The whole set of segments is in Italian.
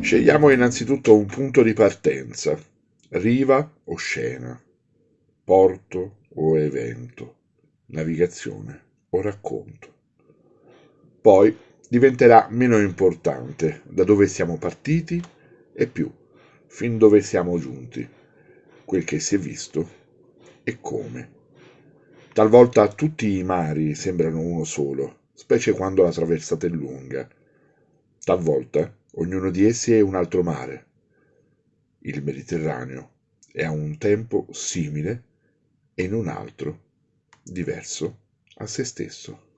Scegliamo innanzitutto un punto di partenza, riva o scena, porto o evento, navigazione o racconto. Poi diventerà meno importante da dove siamo partiti e più fin dove siamo giunti, quel che si è visto e come. Talvolta tutti i mari sembrano uno solo, specie quando la traversata è lunga. Talvolta ognuno di essi è un altro mare. Il Mediterraneo è a un tempo simile e in un altro diverso a se stesso.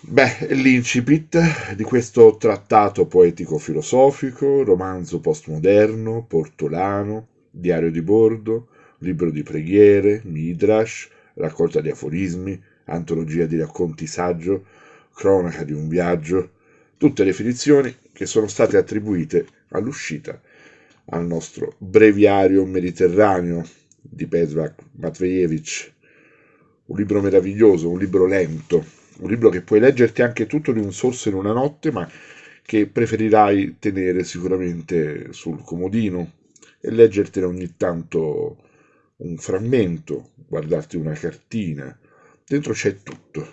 Beh, l'incipit di questo trattato poetico-filosofico, romanzo postmoderno, portolano, diario di bordo, libro di preghiere, midrash, raccolta di aforismi, antologia di racconti saggio, cronaca di un viaggio, tutte definizioni che sono state attribuite all'uscita al nostro breviario mediterraneo di Petrak Matveyevich, un libro meraviglioso, un libro lento, un libro che puoi leggerti anche tutto di un sorso in una notte, ma che preferirai tenere sicuramente sul comodino e leggertene ogni tanto un frammento, guardarti una cartina. Dentro c'è tutto,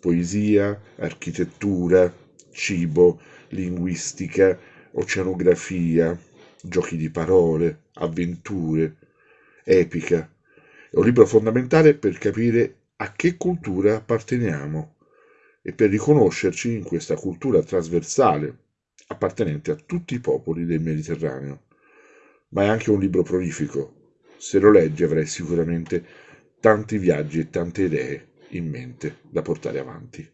poesia, architettura, cibo, linguistica, oceanografia, giochi di parole, avventure, epica. È un libro fondamentale per capire a che cultura apparteniamo e per riconoscerci in questa cultura trasversale appartenente a tutti i popoli del Mediterraneo. Ma è anche un libro prolifico. Se lo leggi avrai sicuramente tanti viaggi e tante idee in mente da portare avanti.